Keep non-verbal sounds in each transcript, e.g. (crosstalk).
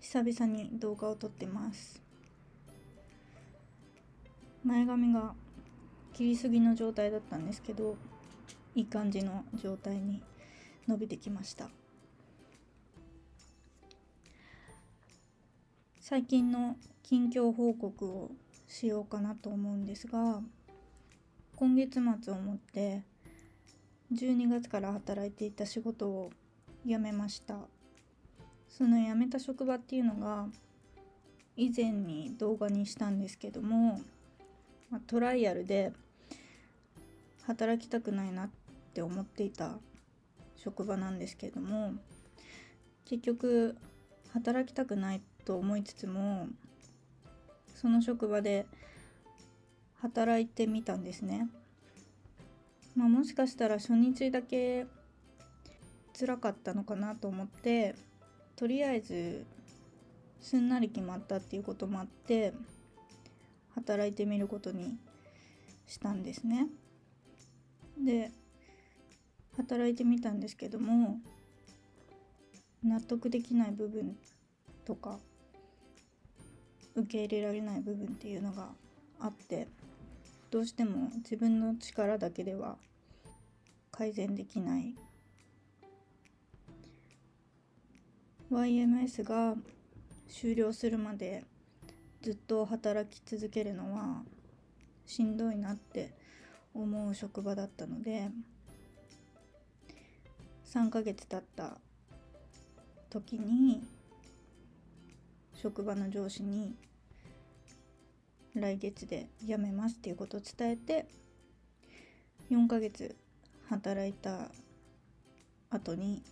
久々に動画を撮ってます。前髪が切りすぎの状態だったんですけどいい感じの状態に伸びてきました。最近の近況報告をしようかなと思うんですが今月末をもって12月から働いていた仕事を辞めました。その辞めた職場っていうのが以前に動画にしたんですけども、ま、トライアルで働きたくないなって思っていた職場なんですけども結局働きたくないと思いつつもその職場で働いてみたんですね。まあ、もしかしたら初日だけ辛かったのかなと思ってとりあえずすんなり決まったっていうこともあって働いてみることにしたんですね。で働いてみたんですけども納得できない部分とか受け入れられない部分っていうのがあってどうしても自分の力だけでは改善できない YMS が終了するまでずっと働き続けるのはしんどいなって思う職場だったので3ヶ月経った時に職場の上司に来月で辞めますっていうことを伝えて4ヶ月働いた後に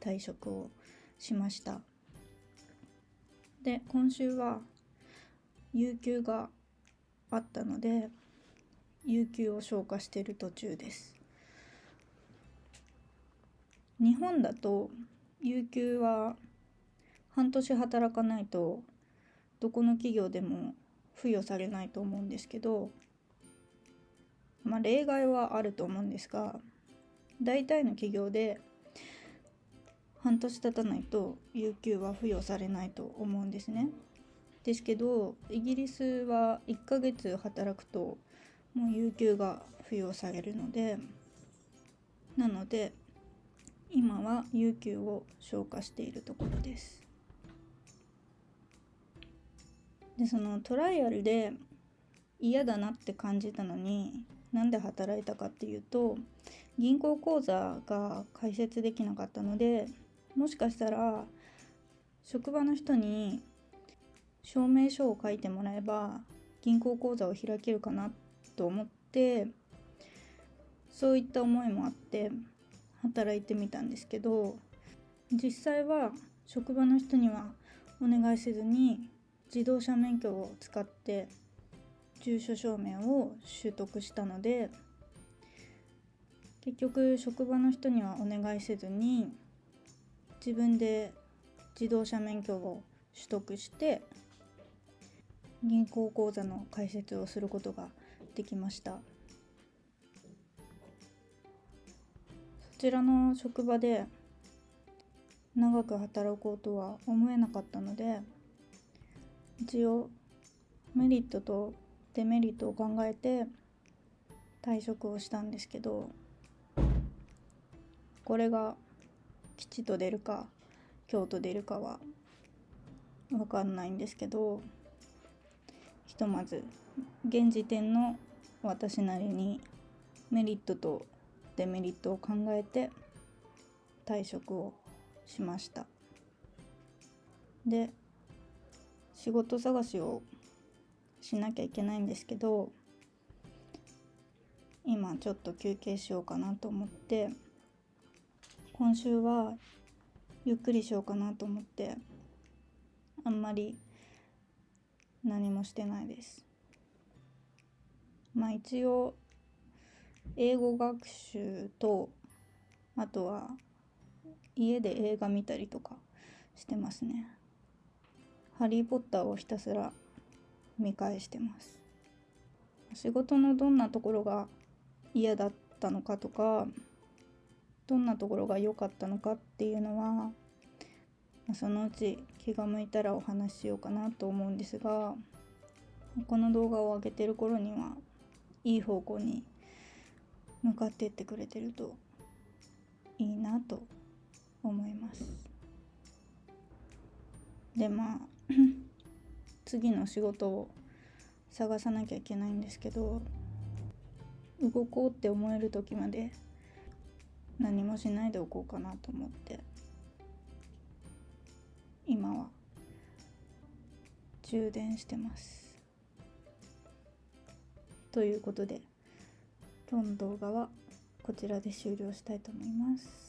退職をしました。で今週は有給があったので有給を消化している途中です。日本だと有給は半年働かないとどこの企業でも付与されないと思うんですけどまあ例外はあると思うんですが大体の企業で半年経たないと有給は付与されないと思うんですね。ですけどイギリスは1ヶ月働くともう有給が付与されるのでなので今は有給を消化しているところです。でそのトライアルで嫌だなって感じたのになんで働いたかっていうと銀行口座が開設できなかったのでもしかしたら職場の人に証明書を書いてもらえば銀行口座を開けるかなと思ってそういった思いもあって働いてみたんですけど実際は職場の人にはお願いせずに自動車免許を使って住所証明を取得したので結局職場の人にはお願いせずに自分で自動車免許を取得して銀行口座の開設をすることができました。そちらの職場で長く働こうとは思えなかったので一応メリットとデメリットを考えて退職をしたんですけどこれが吉と出るか京と出るかは分かんないんですけどひとまず現時点の私なりにメリットとデメリットを考えて退職をしました。で仕事探しをしなきゃいけないんですけど今ちょっと休憩しようかなと思って今週はゆっくりしようかなと思ってあんまり何もしてないです。まあ一応英語学習とあとは家で映画見たりとかしてますね。ハリー・ポッターをひたすら見返してます。仕事のどんなところが嫌だったのかとかどんなところが良かったのかっていうのはそのうち気が向いたらお話ししようかなと思うんですがこの動画を上げてる頃にはいい方向に向かっていってくれてるといいなと思います。でまあ (clears throat) 次の仕事を探さなきゃいけないんですけど動こうって思える時まで何もしないでおこうかなと思って。今は。充電してます。ということで今日の動画はこちらで終了したいと思います。